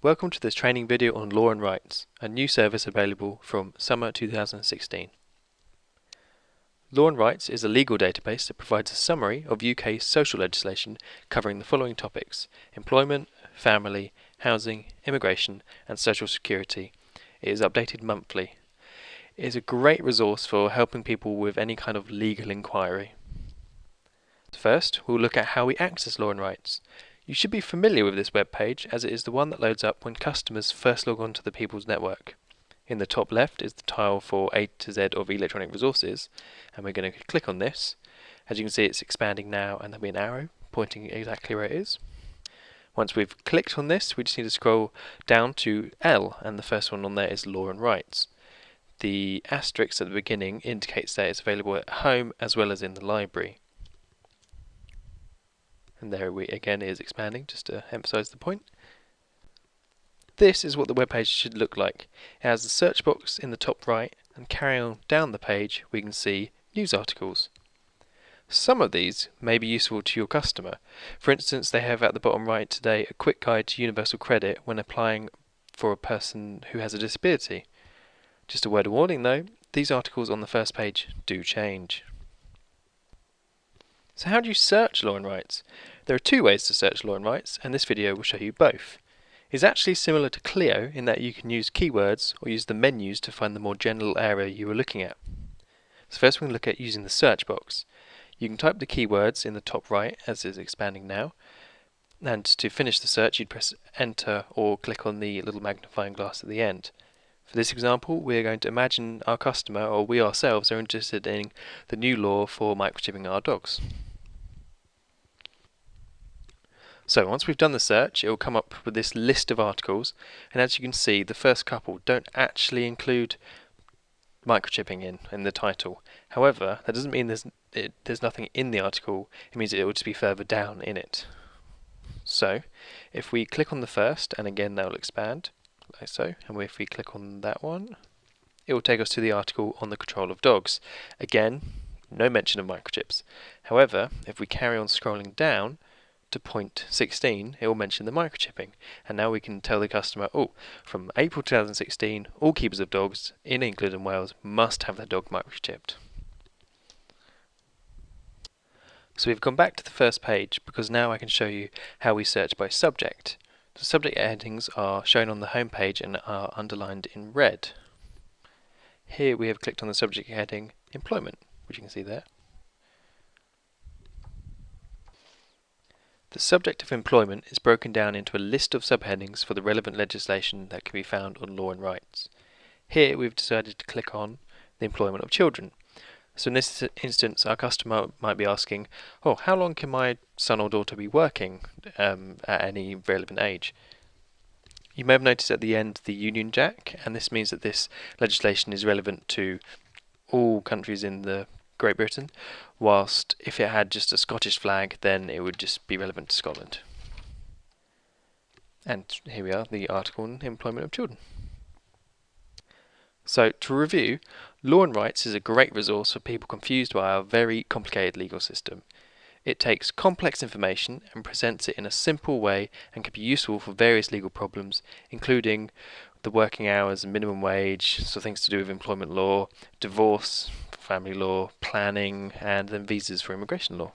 Welcome to this training video on Law and Rights, a new service available from summer 2016. Law and Rights is a legal database that provides a summary of UK social legislation covering the following topics employment, family, housing, immigration, and social security. It is updated monthly. It is a great resource for helping people with any kind of legal inquiry. First, we'll look at how we access Law and Rights. You should be familiar with this web page as it is the one that loads up when customers first log on to the People's Network. In the top left is the tile for A to Z of electronic resources and we're going to click on this. As you can see it's expanding now and there'll be an arrow pointing exactly where it is. Once we've clicked on this we just need to scroll down to L and the first one on there is Law and Rights. The asterisk at the beginning indicates that it's available at home as well as in the library and there we again is expanding just to emphasize the point. This is what the web page should look like. It has the search box in the top right and carrying on down the page we can see news articles. Some of these may be useful to your customer. For instance, they have at the bottom right today a quick guide to universal credit when applying for a person who has a disability. Just a word of warning though, these articles on the first page do change. So how do you search law and rights? There are two ways to search law and rights, and this video will show you both. It's actually similar to Clio in that you can use keywords or use the menus to find the more general area you are looking at. So first we can look at using the search box. You can type the keywords in the top right as is expanding now, and to finish the search you'd press enter or click on the little magnifying glass at the end. For this example, we are going to imagine our customer or we ourselves are interested in the new law for microchipping our dogs. So once we've done the search, it will come up with this list of articles, and as you can see, the first couple don't actually include microchipping in in the title. However, that doesn't mean there's it, there's nothing in the article. It means it will just be further down in it. So, if we click on the first, and again that will expand, like so, and if we click on that one, it will take us to the article on the control of dogs. Again, no mention of microchips. However, if we carry on scrolling down, to point 16, it will mention the microchipping. And now we can tell the customer, oh, from April 2016, all keepers of dogs in England and Wales must have their dog microchipped. So we've gone back to the first page because now I can show you how we search by subject. The subject headings are shown on the home page and are underlined in red. Here we have clicked on the subject heading employment, which you can see there. The subject of employment is broken down into a list of subheadings for the relevant legislation that can be found on law and rights. Here we've decided to click on the employment of children. So in this instance our customer might be asking, oh how long can my son or daughter be working um, at any relevant age? You may have noticed at the end the Union Jack and this means that this legislation is relevant to all countries in the Great Britain, whilst if it had just a Scottish flag, then it would just be relevant to Scotland. And here we are, the article on employment of children. So to review, Law and Rights is a great resource for people confused by our very complicated legal system. It takes complex information and presents it in a simple way and can be useful for various legal problems, including the working hours and minimum wage, so things to do with employment law, divorce, family law, planning, and then visas for immigration law.